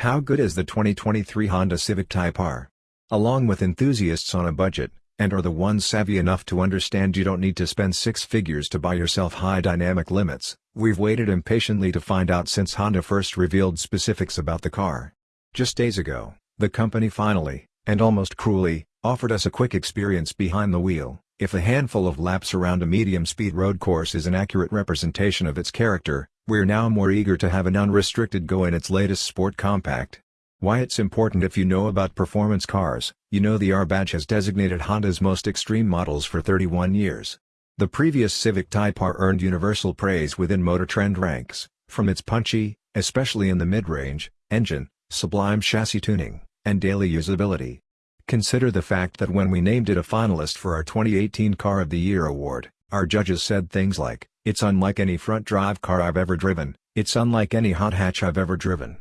How good is the 2023 Honda Civic Type R? Along with enthusiasts on a budget, and are the ones savvy enough to understand you don't need to spend six figures to buy yourself high dynamic limits, we've waited impatiently to find out since Honda first revealed specifics about the car. Just days ago, the company finally, and almost cruelly, offered us a quick experience behind the wheel. If a handful of laps around a medium-speed road course is an accurate representation of its character, we're now more eager to have an unrestricted go in its latest sport compact. Why it's important if you know about performance cars, you know the R badge has designated Honda's most extreme models for 31 years. The previous Civic Type R earned universal praise within Motor Trend ranks, from its punchy, especially in the mid-range, engine, sublime chassis tuning, and daily usability. Consider the fact that when we named it a finalist for our 2018 Car of the Year award, our judges said things like, it's unlike any front-drive car I've ever driven, it's unlike any hot hatch I've ever driven.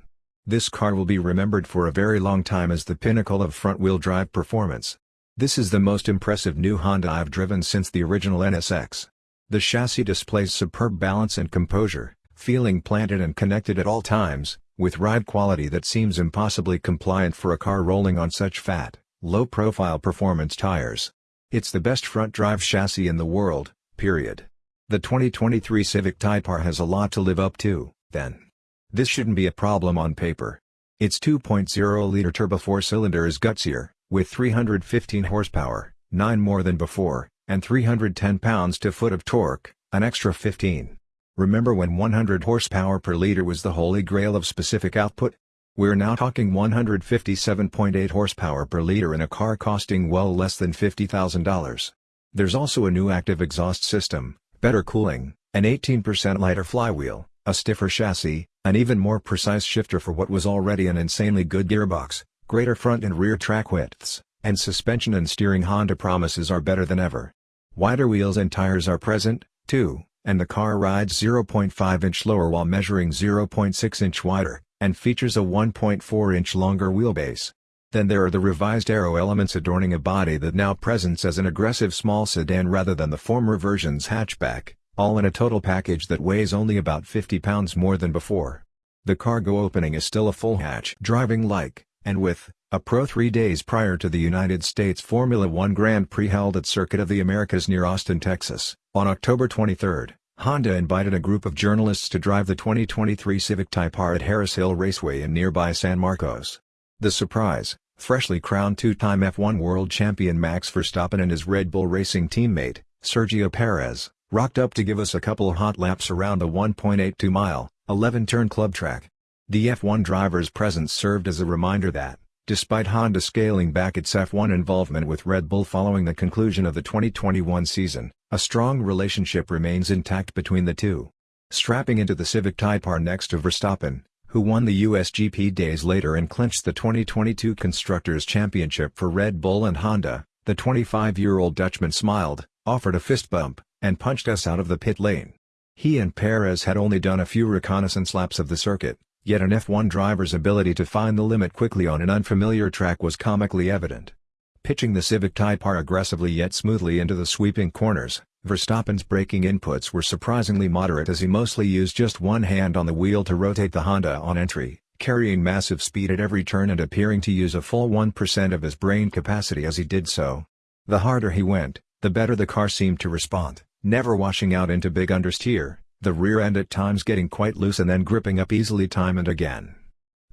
This car will be remembered for a very long time as the pinnacle of front-wheel drive performance. This is the most impressive new Honda I've driven since the original NSX. The chassis displays superb balance and composure, feeling planted and connected at all times, with ride quality that seems impossibly compliant for a car rolling on such fat, low-profile performance tires. It's the best front-drive chassis in the world, period. The 2023 Civic Type R has a lot to live up to, then. This shouldn't be a problem on paper. Its 2.0-liter turbo four-cylinder is gutsier, with 315 horsepower, 9 more than before, and 310 pounds-to-foot of torque, an extra 15. Remember when 100 horsepower per liter was the holy grail of specific output? We're now talking 157.8 horsepower per liter in a car costing well less than $50,000. There's also a new active exhaust system, better cooling, an 18% lighter flywheel, a stiffer chassis, an even more precise shifter for what was already an insanely good gearbox, greater front and rear track widths, and suspension and steering Honda promises are better than ever. Wider wheels and tires are present, too, and the car rides 0.5 inch lower while measuring 0.6 inch wider, and features a 1.4 inch longer wheelbase. Then there are the revised aero elements adorning a body that now presents as an aggressive small sedan rather than the former version's hatchback, all in a total package that weighs only about 50 pounds more than before. The cargo opening is still a full hatch driving like, and with, a Pro three days prior to the United States Formula One Grand Prix held at Circuit of the Americas near Austin, Texas, on October 23, Honda invited a group of journalists to drive the 2023 Civic Type R at Harris Hill Raceway in nearby San Marcos. The surprise, freshly crowned two-time F1 world champion Max Verstappen and his Red Bull Racing teammate, Sergio Perez, rocked up to give us a couple hot laps around the 1.82-mile, 11-turn club track. The F1 driver's presence served as a reminder that, despite Honda scaling back its F1 involvement with Red Bull following the conclusion of the 2021 season, a strong relationship remains intact between the two. Strapping into the Civic Type R next to Verstappen, who won the USGP days later and clinched the 2022 Constructors' Championship for Red Bull and Honda, the 25-year-old Dutchman smiled, offered a fist bump, and punched us out of the pit lane. He and Perez had only done a few reconnaissance laps of the circuit, yet an F1 driver's ability to find the limit quickly on an unfamiliar track was comically evident. Pitching the Civic Type R aggressively yet smoothly into the sweeping corners, Verstappen's braking inputs were surprisingly moderate as he mostly used just one hand on the wheel to rotate the Honda on entry, carrying massive speed at every turn and appearing to use a full 1% of his brain capacity as he did so. The harder he went, the better the car seemed to respond, never washing out into big understeer, the rear end at times getting quite loose and then gripping up easily time and again.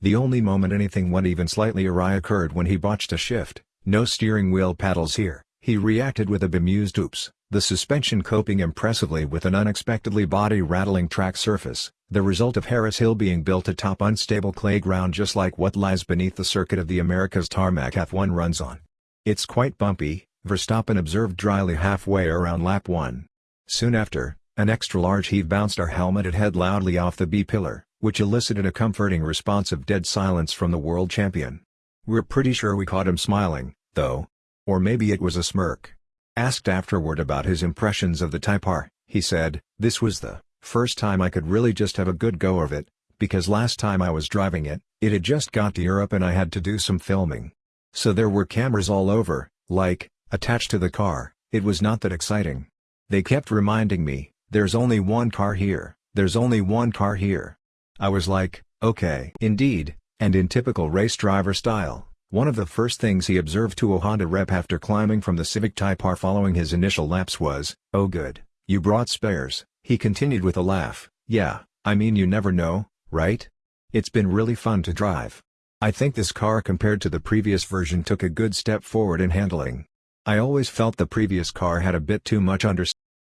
The only moment anything went even slightly awry occurred when he botched a shift, no steering wheel paddles here, he reacted with a bemused oops the suspension coping impressively with an unexpectedly body-rattling track surface, the result of Harris Hill being built atop unstable clay ground just like what lies beneath the circuit of the America's tarmac F1 runs on. It's quite bumpy, Verstappen observed dryly halfway around lap 1. Soon after, an extra-large heave bounced our helmeted head loudly off the B-pillar, which elicited a comforting response of dead silence from the world champion. We're pretty sure we caught him smiling, though. Or maybe it was a smirk. Asked afterward about his impressions of the Type R, he said, This was the first time I could really just have a good go of it, because last time I was driving it, it had just got to Europe and I had to do some filming. So there were cameras all over, like, attached to the car, it was not that exciting. They kept reminding me, there's only one car here, there's only one car here. I was like, okay. Indeed, And in typical race driver style, one of the first things he observed to a Honda rep after climbing from the Civic Type R following his initial laps was, oh good, you brought spares, he continued with a laugh, yeah, I mean you never know, right? It's been really fun to drive. I think this car compared to the previous version took a good step forward in handling. I always felt the previous car had a bit too much understeer